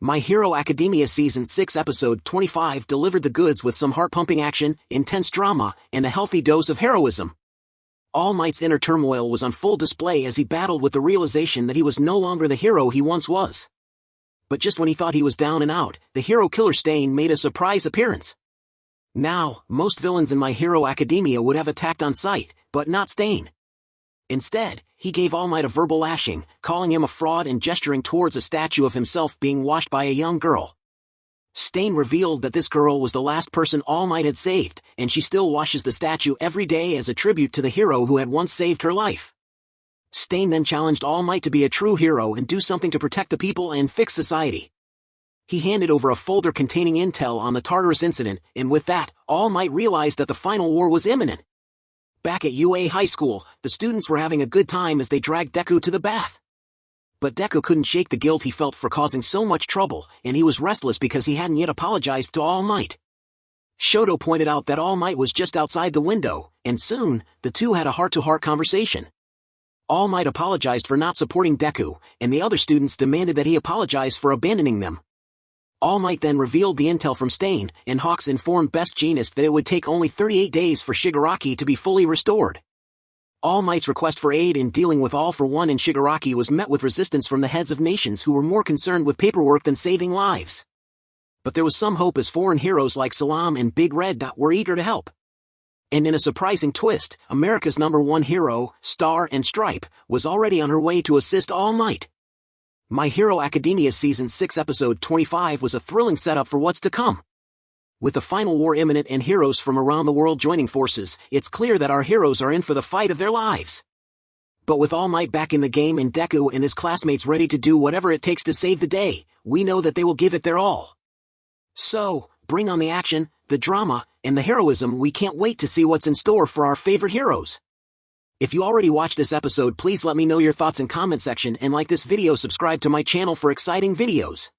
My Hero Academia Season 6 Episode 25 delivered the goods with some heart-pumping action, intense drama, and a healthy dose of heroism. All Might's inner turmoil was on full display as he battled with the realization that he was no longer the hero he once was. But just when he thought he was down and out, the hero killer Stain made a surprise appearance. Now, most villains in My Hero Academia would have attacked on sight, but not Stain. Instead, he gave All Might a verbal lashing, calling him a fraud and gesturing towards a statue of himself being washed by a young girl. Stain revealed that this girl was the last person All Might had saved, and she still washes the statue every day as a tribute to the hero who had once saved her life. Stain then challenged All Might to be a true hero and do something to protect the people and fix society. He handed over a folder containing intel on the Tartarus incident, and with that, All Might realized that the final war was imminent. Back at UA High School, the students were having a good time as they dragged Deku to the bath. But Deku couldn't shake the guilt he felt for causing so much trouble, and he was restless because he hadn't yet apologized to All Might. Shoto pointed out that All Might was just outside the window, and soon, the two had a heart-to-heart -heart conversation. All Might apologized for not supporting Deku, and the other students demanded that he apologize for abandoning them. All Might then revealed the intel from Stain, and Hawks informed Best Jeanist that it would take only 38 days for Shigaraki to be fully restored. All Might's request for aid in dealing with All for One and Shigaraki was met with resistance from the heads of nations who were more concerned with paperwork than saving lives. But there was some hope as foreign heroes like Salam and Big Red Dot were eager to help. And in a surprising twist, America's number one hero, Star and Stripe, was already on her way to assist All Might. My Hero Academia Season 6 Episode 25 was a thrilling setup for what's to come. With the final war imminent and heroes from around the world joining forces, it's clear that our heroes are in for the fight of their lives. But with All Might back in the game and Deku and his classmates ready to do whatever it takes to save the day, we know that they will give it their all. So, bring on the action, the drama, and the heroism we can't wait to see what's in store for our favorite heroes. If you already watched this episode please let me know your thoughts in comment section and like this video subscribe to my channel for exciting videos.